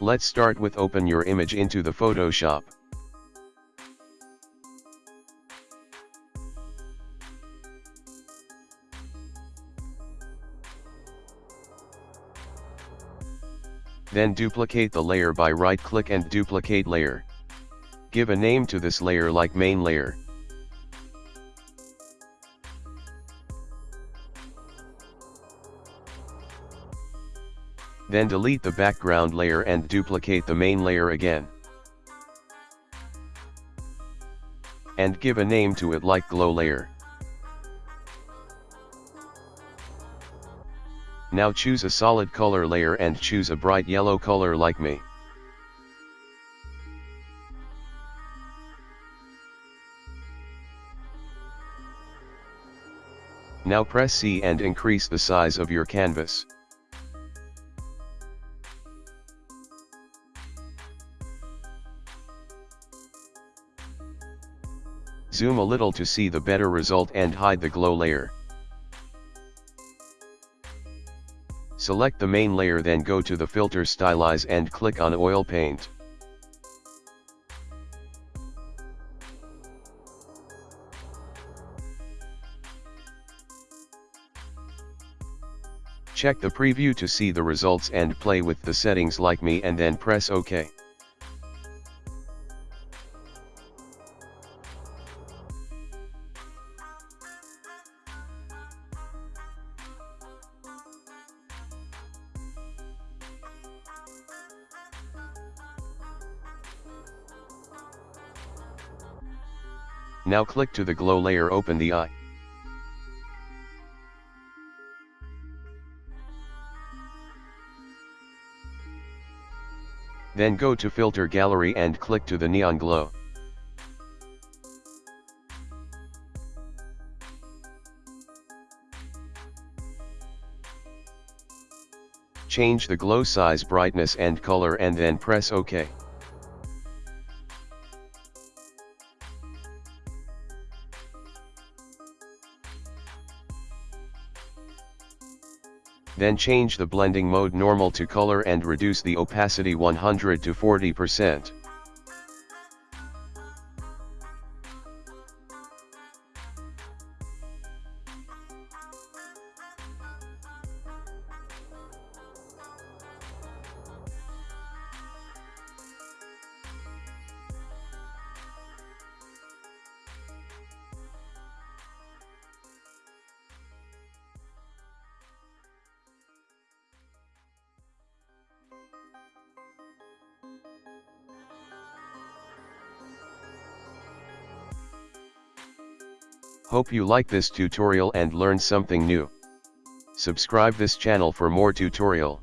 Let's start with open your image into the Photoshop. Then duplicate the layer by right click and duplicate layer. Give a name to this layer like main layer. Then delete the background layer and duplicate the main layer again. And give a name to it like glow layer. Now choose a solid color layer and choose a bright yellow color like me. Now press C and increase the size of your canvas. Zoom a little to see the better result and hide the glow layer. Select the main layer then go to the filter stylize and click on oil paint. Check the preview to see the results and play with the settings like me and then press OK. Now click to the glow layer open the eye. Then go to filter gallery and click to the neon glow. Change the glow size brightness and color and then press OK. Then change the blending mode normal to color and reduce the opacity 100 to 40%. Hope you like this tutorial and learn something new. Subscribe this channel for more tutorial.